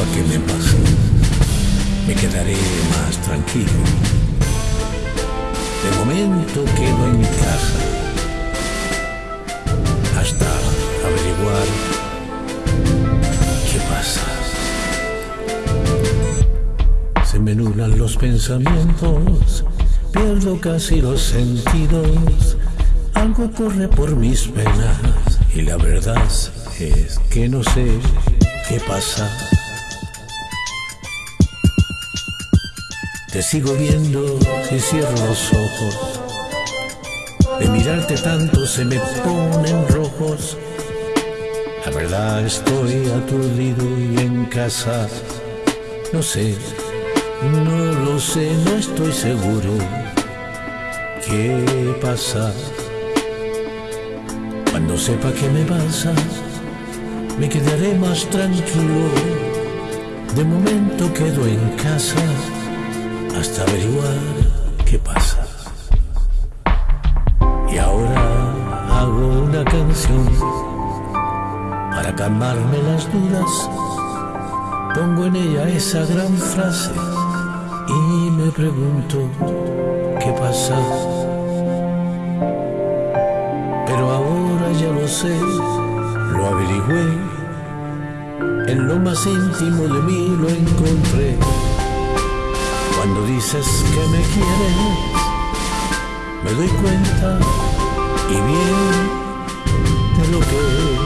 sepa qué me pasó, me quedaré más tranquilo. De momento quedo en mi casa hasta averiguar qué pasa. Se me nublan los pensamientos, pierdo casi los sentidos. Algo corre por mis venas y la verdad es que no sé qué pasa. Te sigo viendo y cierro los ojos. De mirarte tanto se me ponen rojos. La verdad estoy aturdido y en casa. No sé, no lo sé, no estoy seguro. ¿Qué pasa? Cuando sepa qué me pasa, me quedaré más tranquilo. De momento quedo en casa hasta averiguar qué pasa. Y ahora hago una canción para calmarme las dudas. Pongo en ella esa gran frase y me pregunto qué pasa. Pero ahora ya lo sé, lo averigüé. En lo más íntimo de mí lo encontré. Cuando dices que me quieres, me doy cuenta y bien de lo que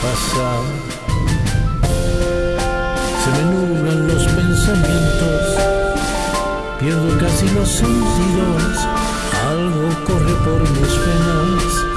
pasa. Se me nublan los pensamientos, pierdo casi los sentidos, algo corre por mis penas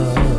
love.